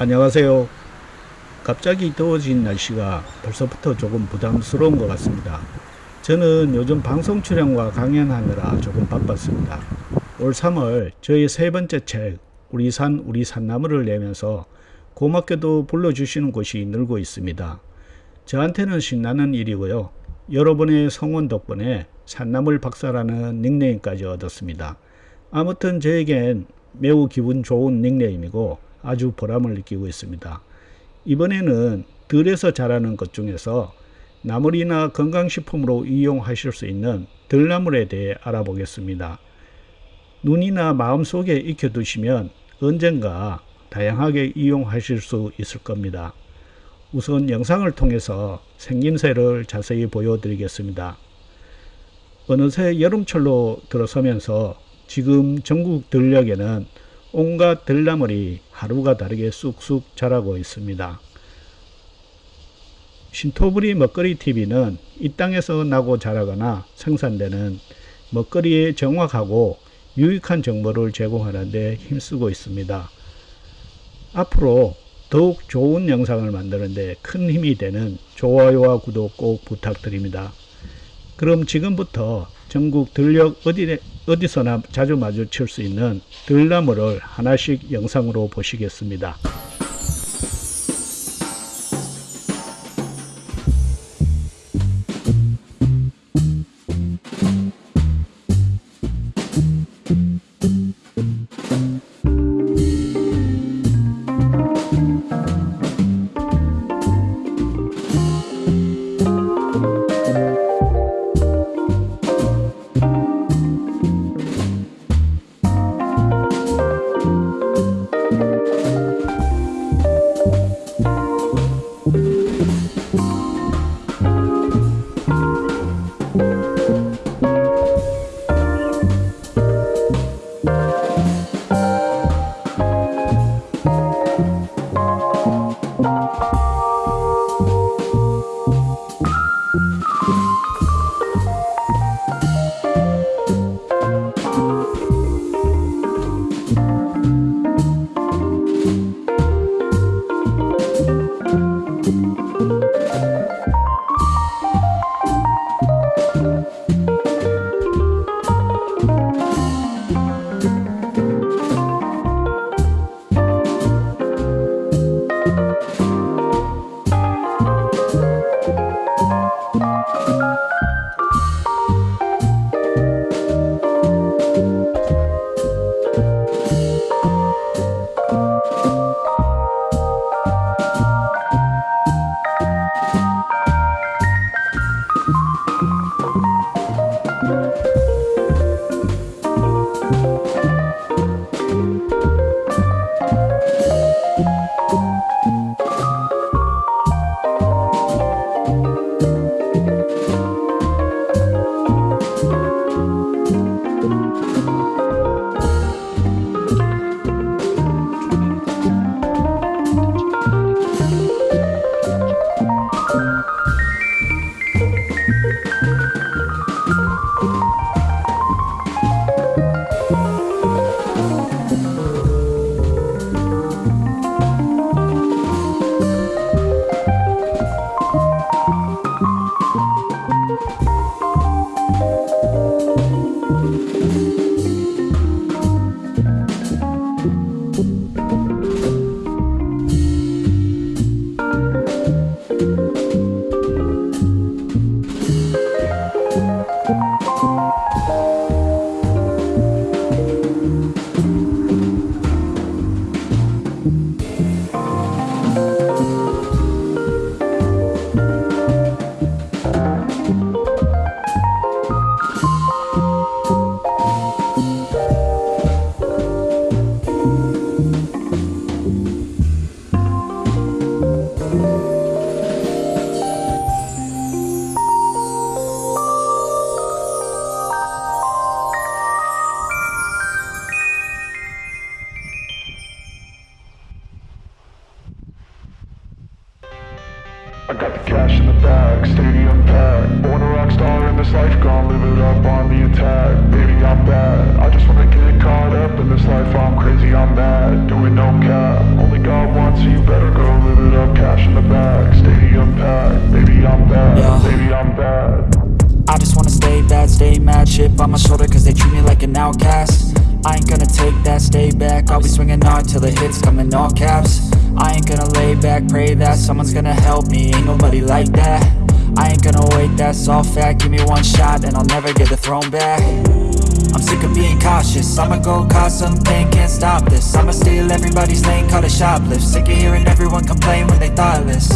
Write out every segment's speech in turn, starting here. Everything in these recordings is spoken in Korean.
안녕하세요. 갑자기 더워진 날씨가 벌써부터 조금 부담스러운 것 같습니다. 저는 요즘 방송 출연과 강연하느라 조금 바빴습니다. 올 3월 저희 세 번째 책 우리 산 우리 산나무를 내면서 고맙게도 불러주시는 곳이 늘고 있습니다. 저한테는 신나는 일이고요. 여러분의 성원 덕분에 산나물 박사라는 닉네임까지 얻었습니다. 아무튼 저에겐 매우 기분 좋은 닉네임이고 아주 보람을 느끼고 있습니다. 이번에는 들에서 자라는 것 중에서 나물이나 건강식품으로 이용하실 수 있는 들나물에 대해 알아보겠습니다. 눈이나 마음속에 익혀두시면 언젠가 다양하게 이용하실 수 있을 겁니다. 우선 영상을 통해서 생김새를 자세히 보여드리겠습니다. 어느새 여름철로 들어서면서 지금 전국 들녘에는 온갖 들나물이 하루가 다르게 쑥쑥 자라고 있습니다. 신토부리 먹거리 TV는 이 땅에서 나고 자라거나 생산되는 먹거리의 정확하고 유익한 정보를 제공하는 데 힘쓰고 있습니다. 앞으로 더욱 좋은 영상을 만드는 데 큰 힘이 되는 좋아요와 구독 꼭 부탁드립니다. 그럼 지금부터 전국 들녘 어디, 어디서나 자주 마주칠 수 있는 들나무를 하나씩 영상으로 보시겠습니다. gon' live it up on the attack. Baby, I'm bad. I just wanna get caught up in this life. I'm crazy, I'm mad. Doing no cap. Only God wants so you. Better go live it up. Cash in the bag, Stadium packed. Baby, I'm bad. Yeah. Baby, I'm bad. I just wanna stay bad, stay mad. Shit on my shoulder cause they treat me like an outcast. I ain't gonna take that, stay back. I'll be swinging hard till the hits come in all caps. I ain't gonna lay back, pray that Someone's gonna help me, ain't nobody like that. I ain't gonna wait, that's all fact. Give me one shot and I'll never get the throne back. I'm sick of being cautious. I'ma go cause something, can't stop this. I'ma steal everybody's lane, call it shoplift. Sick of hearing everyone complain when they thoughtless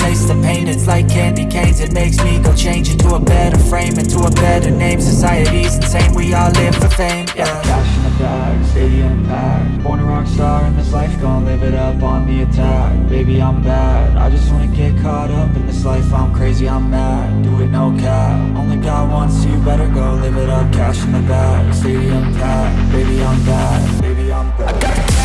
Taste the pain, it's like candy canes. It makes me go change into a better frame Into a better name, society's insane. We all live for fame, yeah. Cash in the bag, stadium packed Born a rock star in this life, gon' live it up on the attack. Baby, I'm bad, I just wanna get caught up in this life. I'm crazy, I'm mad, do it no cap. Only got one, so you. Better go live it up. Cash in the bag, stadium packed Baby, I'm bad, baby, I'm bad